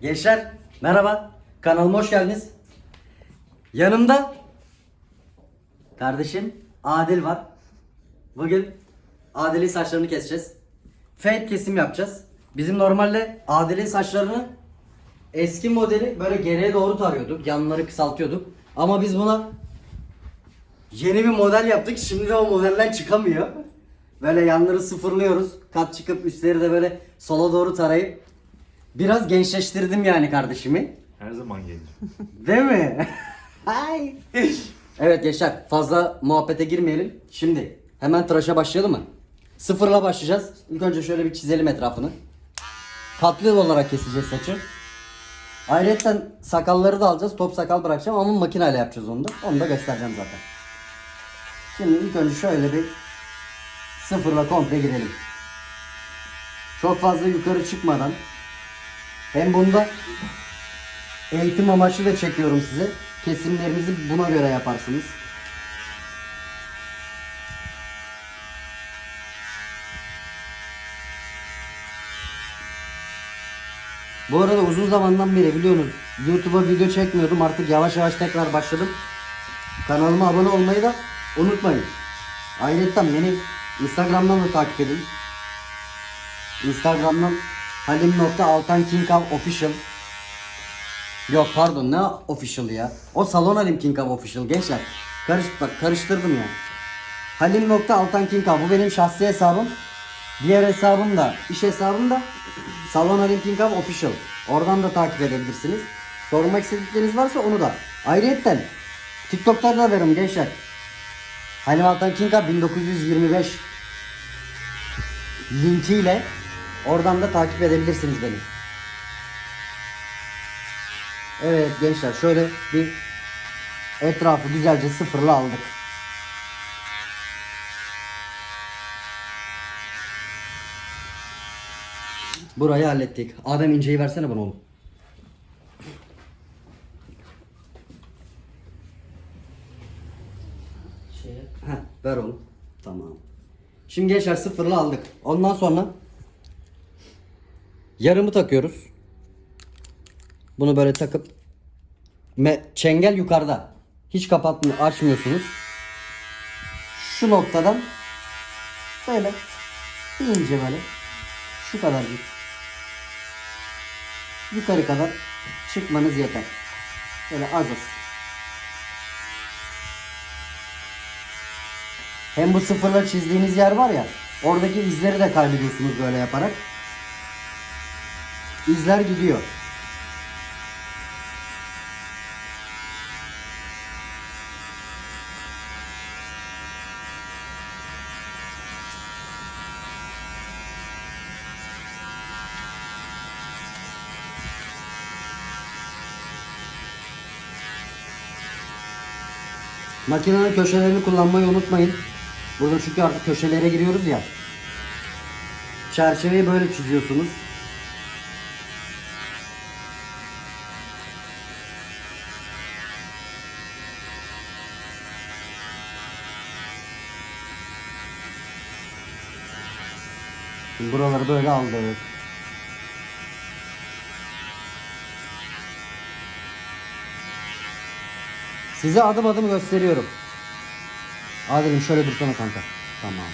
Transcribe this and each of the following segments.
Gençler merhaba. Kanalıma hoş geldiniz. Yanımda kardeşim Adil var. Bugün Adil'in saçlarını keseceğiz. Fade kesim yapacağız. Bizim normalde Adil'in saçlarını eski modeli böyle geriye doğru tarıyorduk. Yanları kısaltıyorduk. Ama biz buna yeni bir model yaptık. Şimdi de o modelden çıkamıyor. Böyle yanları sıfırlıyoruz. Kat çıkıp üstleri de böyle sola doğru tarayıp biraz gençleştirdim yani kardeşimi. Her zaman gelir. Değil mi? Ay. evet gençler fazla muhabbete girmeyelim. Şimdi hemen tıraşa başlayalım mı? Sıfırla başlayacağız. İlk önce şöyle bir çizelim etrafını. Katlı olarak keseceğiz saçı. Ayrıca sakalları da alacağız. Top sakal bırakacağım ama makineyle yapacağız onu da. Onu da göstereceğim zaten. Şimdi ilk önce şöyle bir sıfırla komple girelim. Çok fazla yukarı çıkmadan hem bunda Eğitim amaçlı da çekiyorum size. Kesimlerinizi buna göre yaparsınız. Bu arada uzun zamandan beri biliyorsunuz YouTube'a video çekmiyordum. Artık yavaş yavaş tekrar başladım. Kanalıma abone olmayı da unutmayın. Ayrıca beni Instagram'dan da takip edin. Instagram'dan halim.altankinkav official Yok pardon ne official ya. O Salon Halim King Cup official gençler. Karış, bak karıştırdım ya. Halim.altan King bu benim şahsi hesabım. Diğer hesabım da iş hesabım da Salon Halim King Cup official. Oradan da takip edebilirsiniz. Sormak istedikleriniz varsa onu da. Ayrıca TikTok'ta da veririm gençler. Halim Altan King Cup 1925 linkiyle oradan da takip edebilirsiniz beni. Evet gençler şöyle bir etrafı güzelce sıfırla aldık. Burayı hallettik. Adem inceyi versene bana oğlum. Heh, ver oğlum. Tamam. Şimdi gençler sıfırla aldık. Ondan sonra yarımı takıyoruz. Bunu böyle takıp me çengel yukarıda. Hiç kapatmıyor, açmıyorsunuz. Şu noktadan böyle ince böyle şu kadar bir yukarı kadar çıkmanız yeter. Böyle az az. Hem bu sıfırla çizdiğiniz yer var ya oradaki izleri de kaybediyorsunuz böyle yaparak. İzler gidiyor. Makinenin köşelerini kullanmayı unutmayın. Burada çünkü artık köşelere giriyoruz ya. Çerçeveyi böyle çiziyorsunuz. Buraları böyle aldık. Size adım adım gösteriyorum. Adil'im şöyle dursana kanka. Tamam.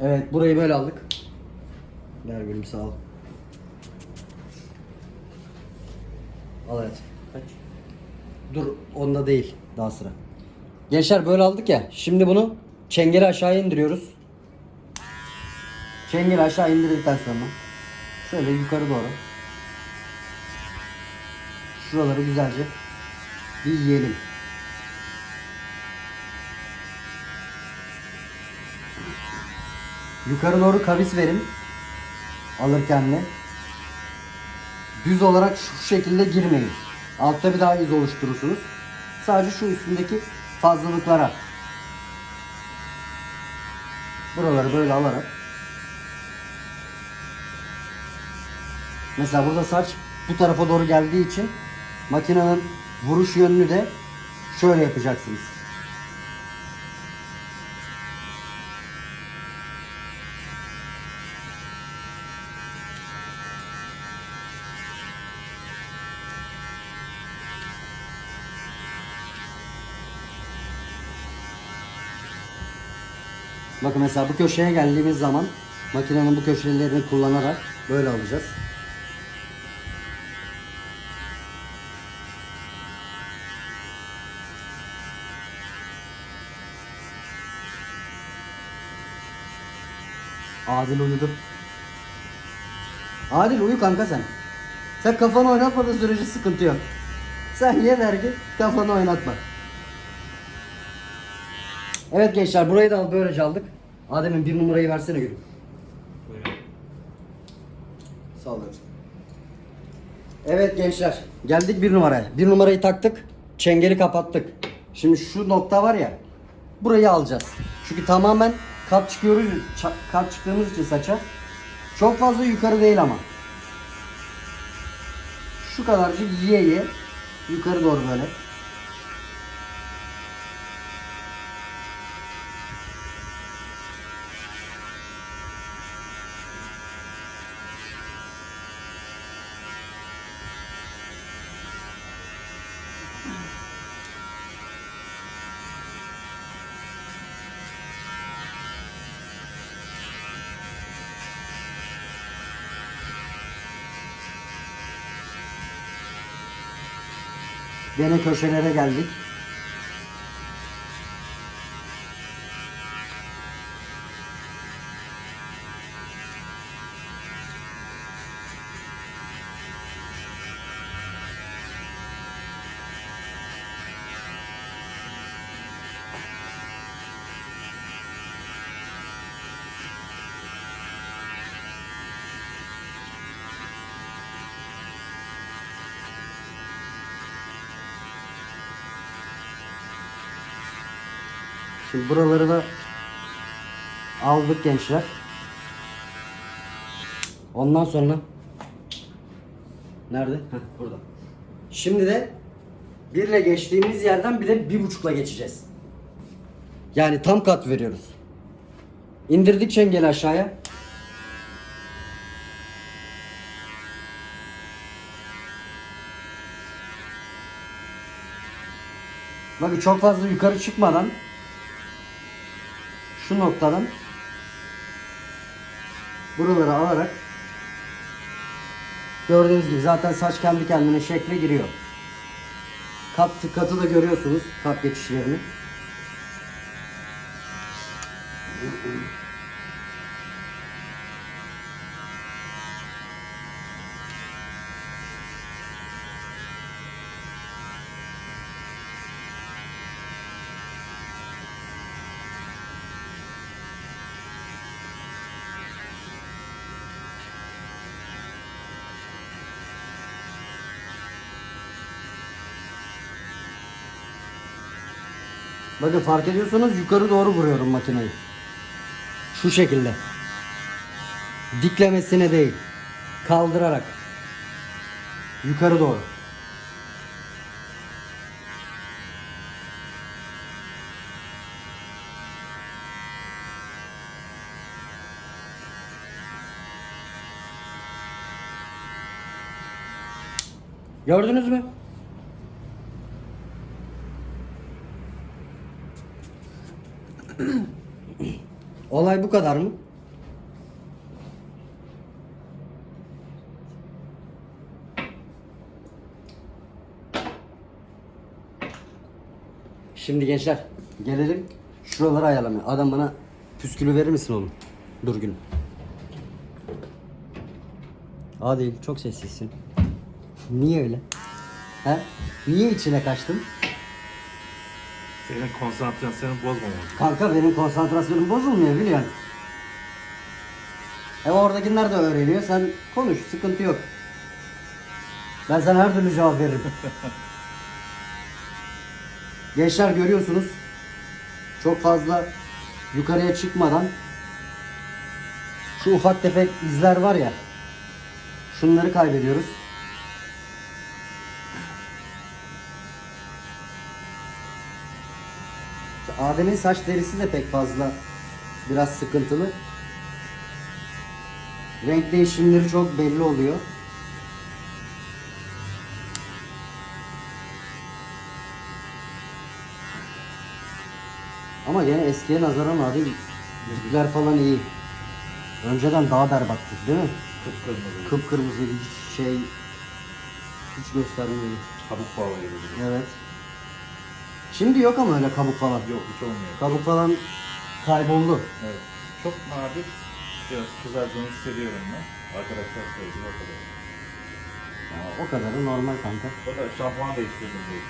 Evet burayı böyle aldık. Ver gülüm sağ ol. Evet. Kaç? Dur onda değil daha sıra. Gençler böyle aldık ya. Şimdi bunu çengeli aşağı indiriyoruz. Çengeli aşağı indirdikten sonra şöyle yukarı doğru şuraları güzelce bir yiyelim. Yukarı doğru kavis verin. Alırken de. Düz olarak şu şekilde girmeyin. Altta bir daha iz oluşturursunuz. Sadece şu üstündeki fazlalıklara. Buraları böyle alarak. Mesela burada saç bu tarafa doğru geldiği için makinenin vuruş yönünü de şöyle yapacaksınız. Bakın mesela bu köşeye geldiğimiz zaman makinenin bu köşelerini kullanarak böyle alacağız. Adil uyudu. Adil uyu kanka sen. Sen kafanı oynatmadığın sürece sıkıntı yok. Sen yeter ki kafanı oynatma. Evet gençler burayı da böylece aldık. Adem'in bir numarayı versene gülüm. Sağ olun. Evet gençler geldik bir numaraya. Bir numarayı taktık. Çengeli kapattık. Şimdi şu nokta var ya. Burayı alacağız. Çünkü tamamen kat çıkıyoruz. kat çıktığımız için saça. Çok fazla yukarı değil ama. Şu kadarcık yiye yiye. Yukarı doğru böyle. Gene köşelere geldik. Şimdi buraları da aldık gençler. Ondan sonra nerede? Heh, burada. Şimdi de birle geçtiğimiz yerden bir de bir buçukla geçeceğiz. Yani tam kat veriyoruz. İndirdik çengeli aşağıya. Bakın çok fazla yukarı çıkmadan şu noktadan buraları alarak gördüğünüz gibi zaten saç kendi kendine şekle giriyor. Kat katı da görüyorsunuz kat geçişlerini. Bakın fark ediyorsanız yukarı doğru vuruyorum makineyi. Şu şekilde. Diklemesine değil. Kaldırarak. Yukarı doğru. Gördünüz mü? Olay bu kadar mı? Şimdi gençler gelelim şuraları ayarlamaya. Adam bana püskülü verir misin oğlum? Dur gülüm. Adil çok sessizsin. Niye öyle? He? Niye içine kaçtın? Senin konsantrasyonu bozmamak. Kanka benim konsantrasyonum bozulmuyor biliyorsun. E oradakiler de öğreniyor. Sen konuş, sıkıntı yok. Ben sana her türlü cevap veririm. Gençler görüyorsunuz. Çok fazla yukarıya çıkmadan şu ufak tefek izler var ya. Şunları kaybediyoruz. Adem'in saç derisi de pek fazla biraz sıkıntılı. Renk değişimleri çok belli oluyor. Ama yine eskiye nazaran abi yüzler falan iyi. Önceden daha berbattı değil mi? Kıpkırmızı. Kıpkırmızı hiç şey hiç göstermiyor. Kabuk gibi. Evet. Şimdi yok ama öyle kabuk falan. Yok hiç olmuyor. Kabuk falan kayboldu. Evet. Çok nadir biraz kızardığını hissediyorum ben. Arkadaşlar söyledi o kadar. O kadarı normal kanka. O da şampuan değiştirdim diye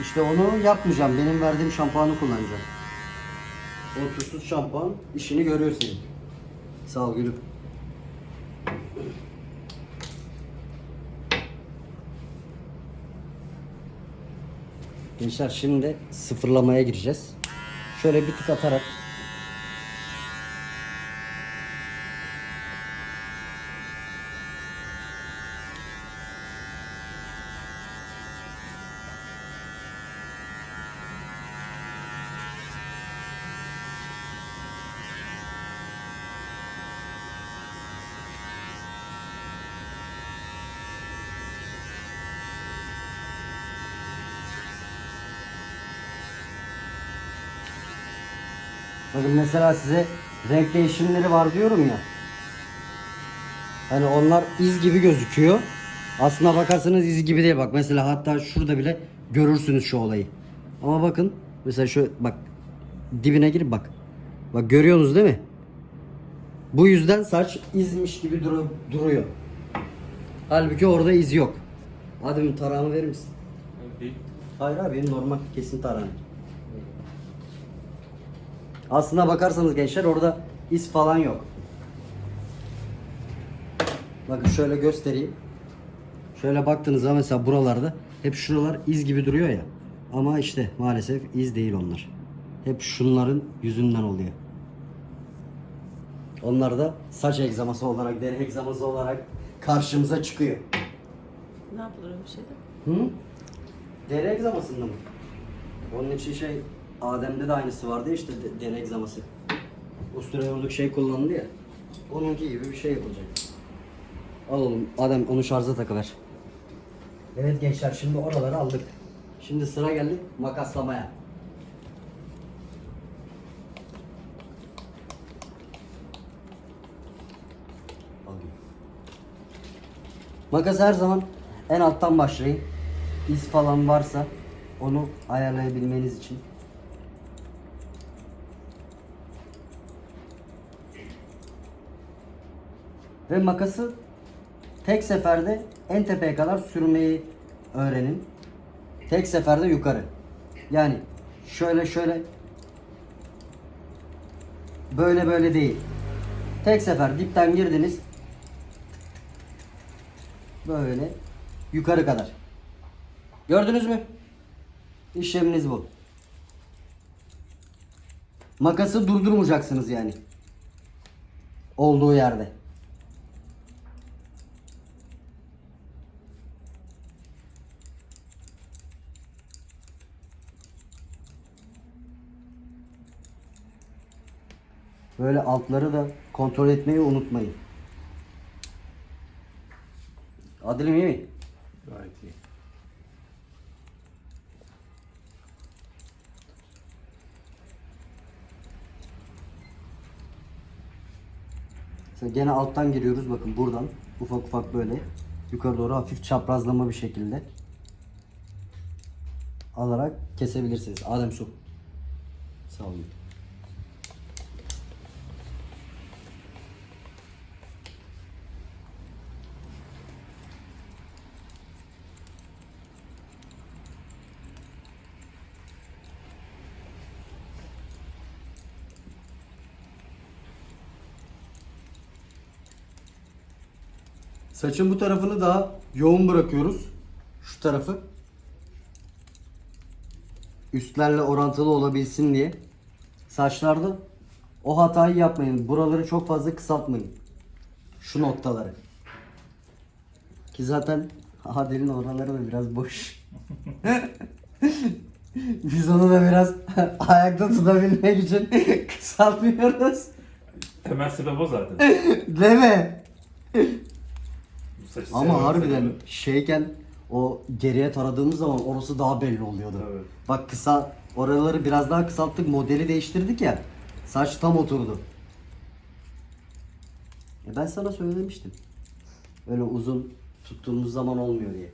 işte. Onu yapmayacağım. Benim verdiğim şampuanı kullanacağım. O tuzsuz şampuan işini görüyor senin. Sağ ol gülüm. Gençler şimdi sıfırlamaya gireceğiz. Şöyle bir tık atarak Bakın mesela size renk değişimleri var diyorum ya. Hani onlar iz gibi gözüküyor. Aslına bakarsanız iz gibi değil. Bak mesela hatta şurada bile görürsünüz şu olayı. Ama bakın mesela şu bak dibine girip bak. Bak görüyorsunuz değil mi? Bu yüzden saç izmiş gibi duru- duruyor. Halbuki orada iz yok. Adem'in tarağını verir misin? Hayır abi normal kesin tarağım. Aslına bakarsanız gençler orada iz falan yok. Bakın şöyle göstereyim. Şöyle baktığınız zaman mesela buralarda hep şuralar iz gibi duruyor ya. Ama işte maalesef iz değil onlar. Hep şunların yüzünden oluyor. Onlar da saç egzaması olarak, deri egzaması olarak karşımıza çıkıyor. Ne yapılır öyle bir şeyde? Hı? Deri egzamasında mı? Onun için şey Adem'de de aynısı vardı işte deri egzaması. Ustura yorduk şey kullanıldı ya. Onunki gibi bir şey yapılacak. Al oğlum Adem onu şarja takıver. Evet gençler şimdi oraları aldık. Şimdi sıra geldi makaslamaya. Alayım. Makas her zaman en alttan başlayın. İz falan varsa onu ayarlayabilmeniz için. Ve makası tek seferde en tepeye kadar sürmeyi öğrenin. Tek seferde yukarı. Yani şöyle şöyle böyle böyle değil. Tek sefer dipten girdiniz Böyle yukarı kadar. Gördünüz mü? İşleminiz bu. Makası durdurmayacaksınız yani. Olduğu yerde. Böyle altları da kontrol etmeyi unutmayın. Adilim iyi mi? Gayet iyi. Mesela gene alttan giriyoruz bakın buradan ufak ufak böyle yukarı doğru hafif çaprazlama bir şekilde alarak kesebilirsiniz. Adem su. Sağ olun. Saçın bu tarafını daha yoğun bırakıyoruz. Şu tarafı. Üstlerle orantılı olabilsin diye. Saçlarda o hatayı yapmayın. Buraları çok fazla kısaltmayın. Şu noktaları. Ki zaten Adil'in oraları da biraz boş. Biz onu da biraz ayakta tutabilmek için kısaltmıyoruz. Temel sebep o zaten. Değil mi? Saçı Ama harbiden şeyken o geriye taradığımız zaman orası daha belli oluyordu. Evet. Bak kısa oraları biraz daha kısalttık modeli değiştirdik ya. Saç tam oturdu. E ben sana söylemiştim. Öyle uzun tuttuğumuz zaman olmuyor diye.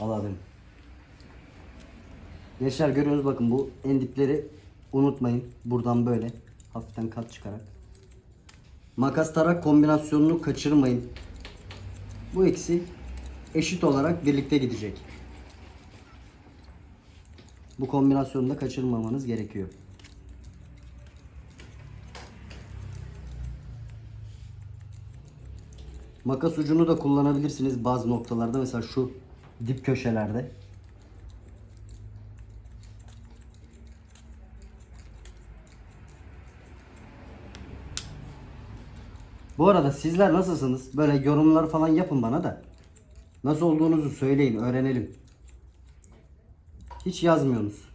Al abim. Gençler görüyorsunuz bakın bu en dipleri unutmayın. Buradan böyle hafiften kat çıkarak. Makas tarak kombinasyonunu kaçırmayın. Bu ikisi eşit olarak birlikte gidecek. Bu kombinasyonu da kaçırmamanız gerekiyor. Makas ucunu da kullanabilirsiniz bazı noktalarda mesela şu dip köşelerde. Bu arada sizler nasılsınız? Böyle yorumlar falan yapın bana da. Nasıl olduğunuzu söyleyin, öğrenelim. Hiç yazmıyorsunuz.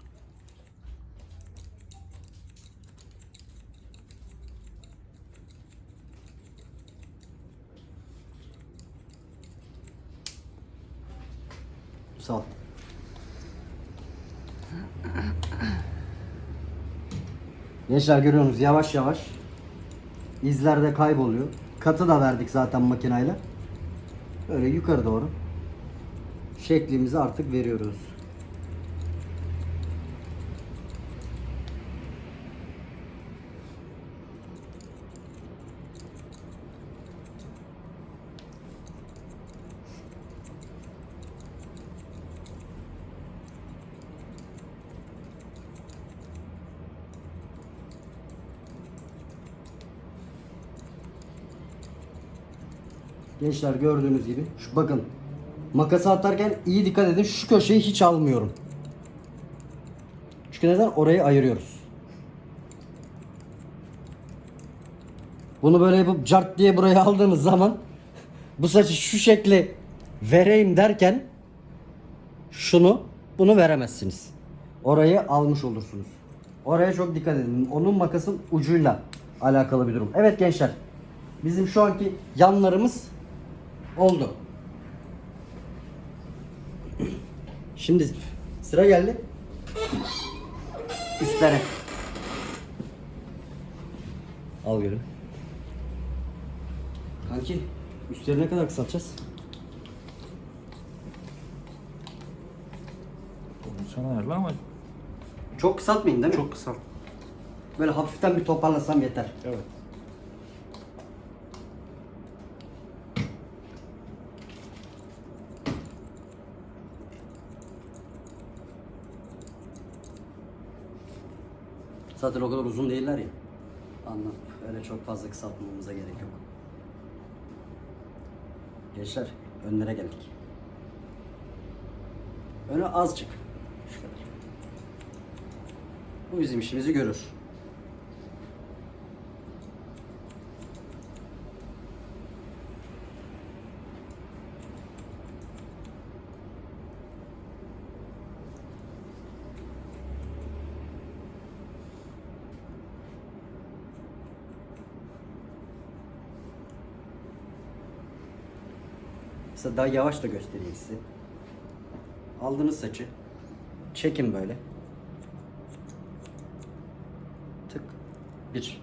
Sağ ol. Gençler görüyorsunuz yavaş yavaş izler de kayboluyor. Katı da verdik zaten makinayla. Böyle yukarı doğru şeklimizi artık veriyoruz. Gençler gördüğünüz gibi şu bakın makası atarken iyi dikkat edin şu köşeyi hiç almıyorum. Çünkü neden orayı ayırıyoruz. Bunu böyle yapıp cart diye buraya aldığınız zaman bu saçı şu şekli vereyim derken şunu bunu veremezsiniz. Orayı almış olursunuz. Oraya çok dikkat edin. Onun makasın ucuyla alakalı bir durum. Evet gençler. Bizim şu anki yanlarımız oldu. Şimdi sıra geldi. Üstlere. Al gülüm. Kanki üstleri ne kadar kısaltacağız? Onu sen ayarla ama Çok kısaltmayın değil mi? çok kısa. Böyle hafiften bir toparlasam yeter. Evet. Zaten o kadar uzun değiller ya. Anladım. Öyle çok fazla kısaltmamıza gerek yok. Gençler önlere geldik. Öne azıcık. Şu kadar. Bu bizim işimizi görür. Mesela daha yavaş da göstereyim size. Aldığınız saçı çekin böyle. Tık. Bir.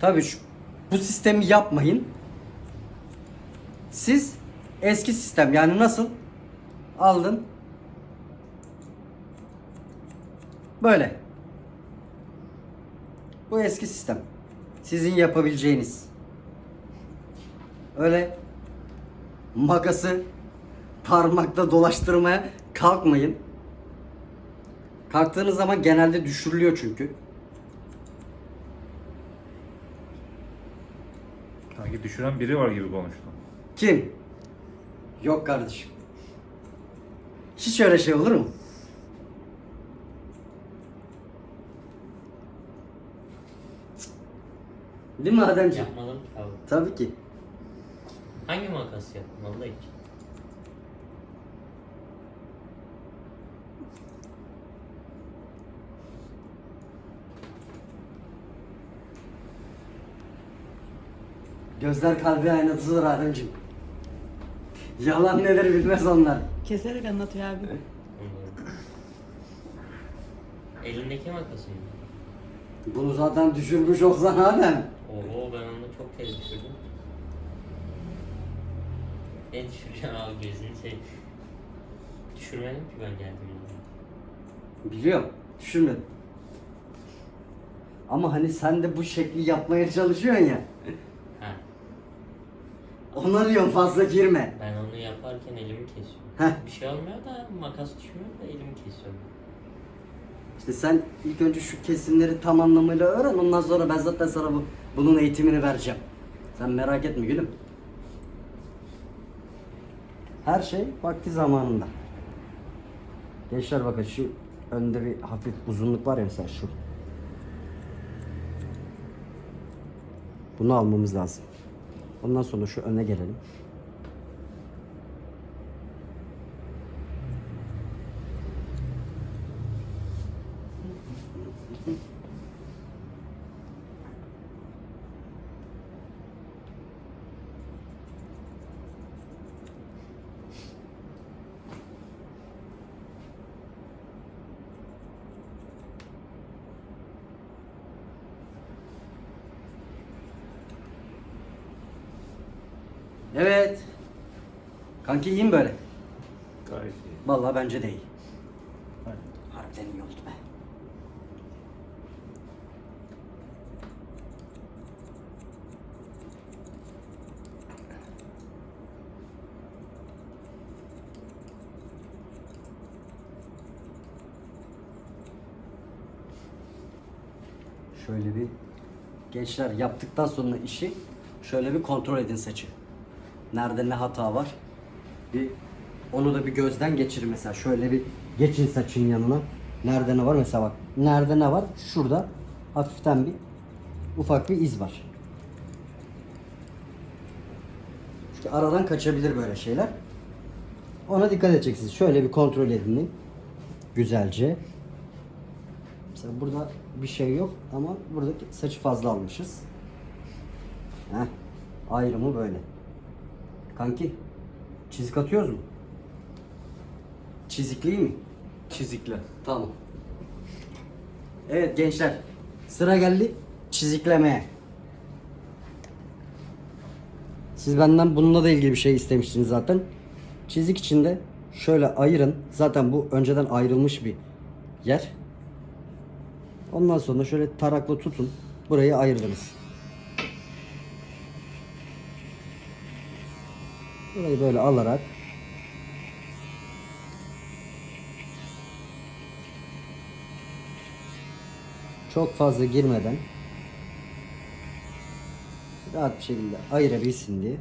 Tabii şu, bu sistemi yapmayın. Siz eski sistem yani nasıl? Aldın. Böyle. Bu eski sistem. Sizin yapabileceğiniz. Öyle makası parmakla dolaştırmaya kalkmayın. Kalktığınız zaman genelde düşürülüyor çünkü. Sanki düşüren biri var gibi konuştun. Kim? Yok kardeşim. Hiç öyle şey olur mu? Değil mi Ademciğim? Yapmadım abi. Tabii ki. Hangi makas yaptın Allah için? Gözler kalbi aynasıdır Ademciğim. Yalan nedir bilmez onlar. Keserek anlatıyor abi. Elindeki makası mı? Bunu zaten düşürmüş olsan Adem. Oo ben onu çok kez düşürdüm. Ne düşüreceğim abi gözünü seveyim. Düşürmedim ki ben geldiğimde. Biliyorum. Düşürmedim. Ama hani sen de bu şekli yapmaya çalışıyorsun ya. Ha, Ona diyorum fazla girme. ben onu yaparken elimi kesiyorum. Heh. Bir şey olmuyor da makas düşmüyor da elimi kesiyorum. İşte sen ilk önce şu kesimleri tam anlamıyla öğren. Ondan sonra ben zaten sana bu, bunun eğitimini vereceğim. Sen merak etme gülüm. Her şey vakti zamanında. Gençler bakın şu önde bir hafif uzunluk var ya mesela şu. Bunu almamız lazım. Ondan sonra şu öne gelelim. Evet. Kanki iyi mi böyle? Gayet iyi. Vallahi bence de iyi. Hadi. Harbiden iyi oldu be. Şöyle bir gençler yaptıktan sonra işi şöyle bir kontrol edin saçı. Nerede ne hata var? Bir onu da bir gözden geçirin mesela. Şöyle bir geçin saçın yanına. Nerede ne var mesela bak. Nerede ne var? Şurada hafiften bir ufak bir iz var. Çünkü aradan kaçabilir böyle şeyler. Ona dikkat edeceksiniz. Şöyle bir kontrol edin. Güzelce. Mesela burada bir şey yok ama burada saçı fazla almışız. Heh. Ayrımı böyle. Kanki çizik atıyoruz mu? Çizikli mi? Çizikle. Tamam. Evet gençler. Sıra geldi çiziklemeye. Siz benden bununla da ilgili bir şey istemiştiniz zaten. Çizik içinde şöyle ayırın. Zaten bu önceden ayrılmış bir yer. Ondan sonra şöyle tarakla tutun. Burayı ayırdınız. Burayı böyle alarak çok fazla girmeden rahat bir şekilde ayırabilsin diye.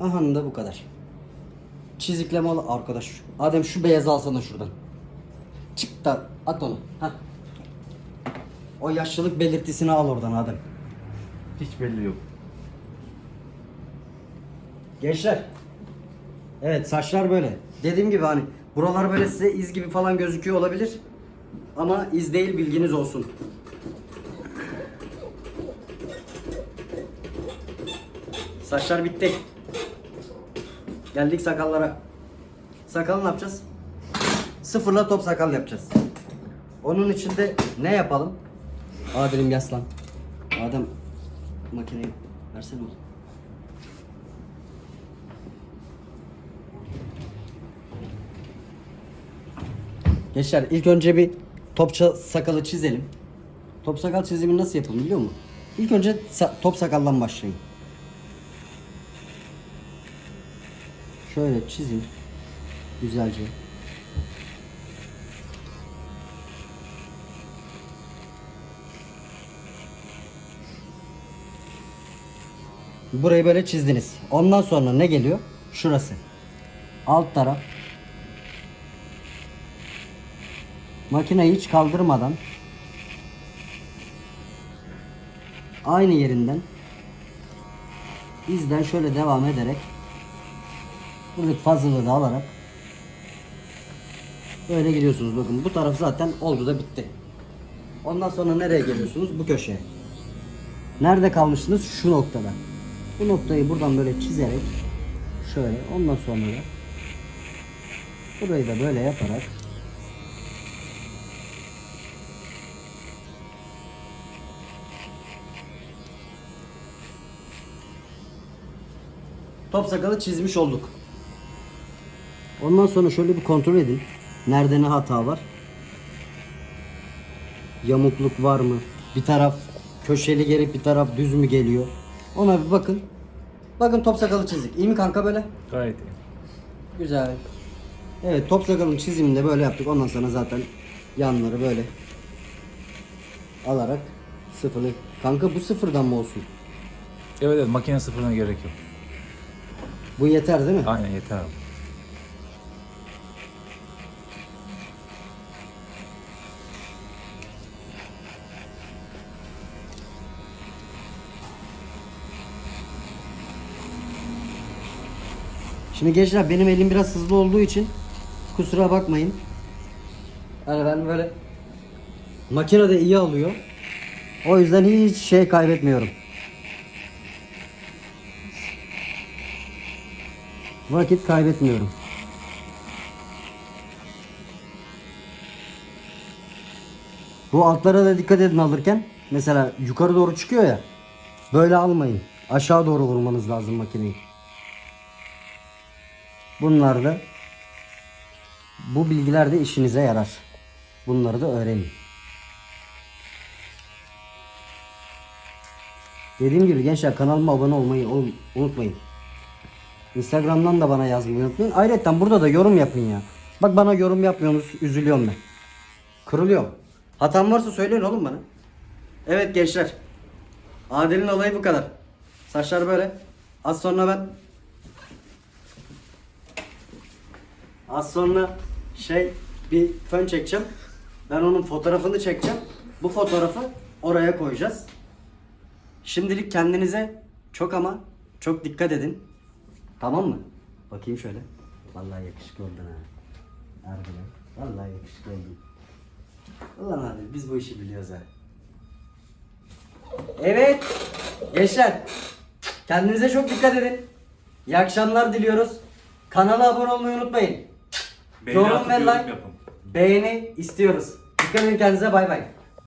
Aha da bu kadar. Çizikleme al arkadaş. Adem şu beyazı alsana şuradan. Çık da at onu. Hah. O yaşlılık belirtisini al oradan Adem. Hiç belli yok. Gençler. Evet saçlar böyle. Dediğim gibi hani buralar böyle size iz gibi falan gözüküyor olabilir. Ama iz değil bilginiz olsun. Saçlar bitti. Geldik sakallara. Sakal ne yapacağız? Sıfırla top sakal yapacağız. Onun için de ne yapalım? Adem'im yaslan. Adem makineyi versene oğlum. Gençler ilk önce bir topça sakalı çizelim. Top sakal çizimi nasıl yapılır biliyor musun? İlk önce top sakaldan başlayın. Şöyle çizin. Güzelce. Burayı böyle çizdiniz. Ondan sonra ne geliyor? Şurası. Alt taraf Makineyi hiç kaldırmadan aynı yerinden izden şöyle devam ederek buradaki fazlalığı da alarak böyle gidiyorsunuz. Bakın bu taraf zaten oldu da bitti. Ondan sonra nereye geliyorsunuz? Bu köşeye. Nerede kalmıştınız? Şu noktada. Bu noktayı buradan böyle çizerek şöyle ondan sonra da burayı da böyle yaparak top sakalı çizmiş olduk. Ondan sonra şöyle bir kontrol edin. Nerede ne hata var? Yamukluk var mı? Bir taraf köşeli gelip bir taraf düz mü geliyor? Ona bir bakın. Bakın top sakalı çizdik. İyi mi kanka böyle? Gayet iyi. Güzel. Evet top sakalın çizimini de böyle yaptık. Ondan sonra zaten yanları böyle alarak sıfırlı. Kanka bu sıfırdan mı olsun? Evet evet makine sıfırına gerek yok. Bu yeter değil mi? Aynen yeter abi. Şimdi gençler benim elim biraz hızlı olduğu için kusura bakmayın. Yani ben böyle makine de iyi alıyor. O yüzden hiç şey kaybetmiyorum. Vakit kaybetmiyorum. Bu altlara da dikkat edin alırken. Mesela yukarı doğru çıkıyor ya. Böyle almayın. Aşağı doğru vurmanız lazım makineyi. Bunlar da bu bilgiler de işinize yarar. Bunları da öğrenin. Dediğim gibi gençler kanalıma abone olmayı unutmayın. Instagram'dan da bana yazmayı unutmayın. Ayrıca burada da yorum yapın ya. Bak bana yorum yapmıyorsunuz üzülüyorum ben. Kırılıyorum. Hatam varsa söyleyin oğlum bana. Evet gençler. Adil'in olayı bu kadar. Saçlar böyle. Az sonra ben Az sonra şey bir fön çekeceğim. Ben onun fotoğrafını çekeceğim. Bu fotoğrafı oraya koyacağız. Şimdilik kendinize çok ama çok dikkat edin. Tamam mı? Bakayım şöyle. Vallahi yakışıklı oldun ha. Harbiden. Vallahi yakışıklı oldun. Ulan abi biz bu işi biliyoruz ha. Evet. Gençler. Kendinize çok dikkat edin. İyi akşamlar diliyoruz. Kanala abone olmayı unutmayın. Beğeni Yorum ve like. yapın. Beğeni istiyoruz. Dikkat edin kendinize bay bay.